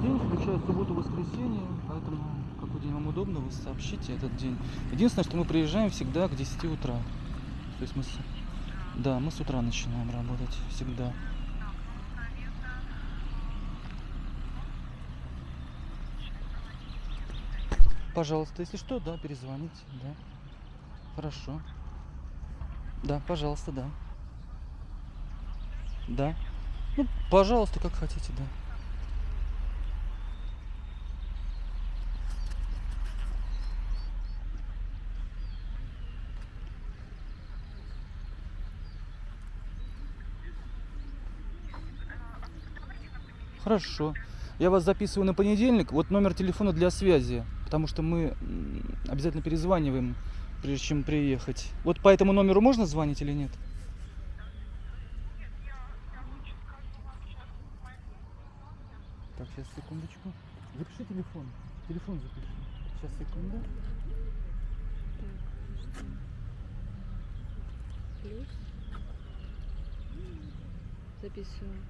день, включая субботу, воскресенье, поэтому какой день вам удобно, вы сообщите этот день. Единственное, что мы приезжаем всегда к 10 утра. То есть мы с... Да, мы с утра начинаем работать всегда. Пожалуйста, если что, да, перезвоните, да. Хорошо. Да, пожалуйста, да. Да. Ну, пожалуйста, как хотите, да. Хорошо. Я вас записываю на понедельник. Вот номер телефона для связи. Потому что мы обязательно перезваниваем, прежде чем приехать. Вот по этому номеру можно звонить или нет? Так, сейчас секундочку. Запиши телефон. Телефон запиши. Сейчас секунду. Плюс. Записываю.